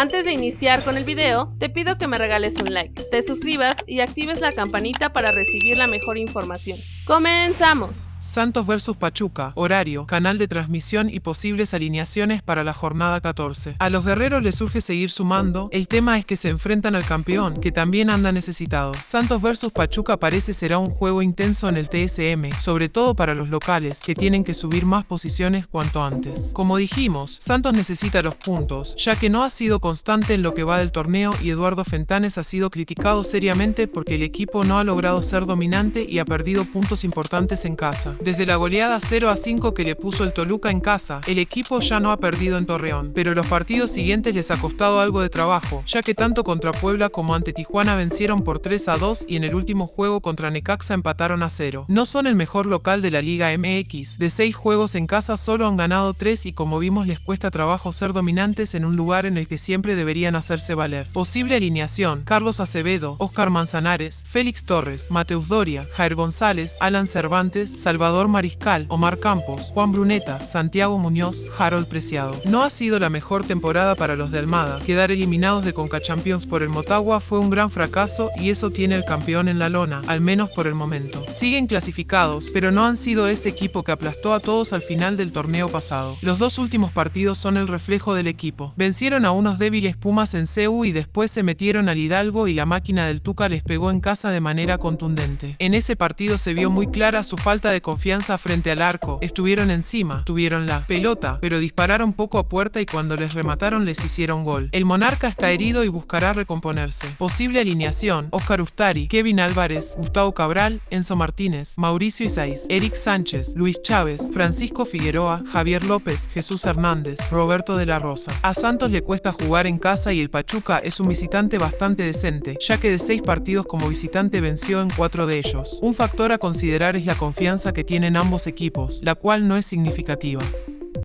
Antes de iniciar con el video, te pido que me regales un like, te suscribas y actives la campanita para recibir la mejor información. ¡Comenzamos! Santos vs Pachuca, horario, canal de transmisión y posibles alineaciones para la jornada 14. A los guerreros les surge seguir sumando, el tema es que se enfrentan al campeón, que también anda necesitado. Santos vs Pachuca parece será un juego intenso en el TSM, sobre todo para los locales, que tienen que subir más posiciones cuanto antes. Como dijimos, Santos necesita los puntos, ya que no ha sido constante en lo que va del torneo y Eduardo Fentanes ha sido criticado seriamente porque el equipo no ha logrado ser dominante y ha perdido puntos importantes en casa. Desde la goleada 0 a 5 que le puso el Toluca en casa, el equipo ya no ha perdido en Torreón, pero los partidos siguientes les ha costado algo de trabajo, ya que tanto contra Puebla como ante Tijuana vencieron por 3 a 2 y en el último juego contra Necaxa empataron a 0. No son el mejor local de la Liga MX, de 6 juegos en casa solo han ganado 3 y como vimos les cuesta trabajo ser dominantes en un lugar en el que siempre deberían hacerse valer. Posible alineación, Carlos Acevedo, Oscar Manzanares, Félix Torres, Mateus Doria, Jair González, Alan Cervantes, Salvador Salvador Mariscal, Omar Campos, Juan Bruneta, Santiago Muñoz, Harold Preciado. No ha sido la mejor temporada para los de Almada. Quedar eliminados de Conca Champions por el Motagua fue un gran fracaso y eso tiene el campeón en la lona, al menos por el momento. Siguen clasificados, pero no han sido ese equipo que aplastó a todos al final del torneo pasado. Los dos últimos partidos son el reflejo del equipo. Vencieron a unos débiles Pumas en CEU y después se metieron al Hidalgo y la máquina del Tuca les pegó en casa de manera contundente. En ese partido se vio muy clara su falta de confianza frente al arco, estuvieron encima, tuvieron la pelota, pero dispararon poco a puerta y cuando les remataron les hicieron gol. El Monarca está herido y buscará recomponerse. Posible alineación, Oscar Ustari, Kevin Álvarez, Gustavo Cabral, Enzo Martínez, Mauricio Isaiz, Eric Sánchez, Luis Chávez, Francisco Figueroa, Javier López, Jesús Hernández, Roberto de la Rosa. A Santos le cuesta jugar en casa y el Pachuca es un visitante bastante decente, ya que de seis partidos como visitante venció en cuatro de ellos. Un factor a considerar es la confianza tienen ambos equipos, la cual no es significativa.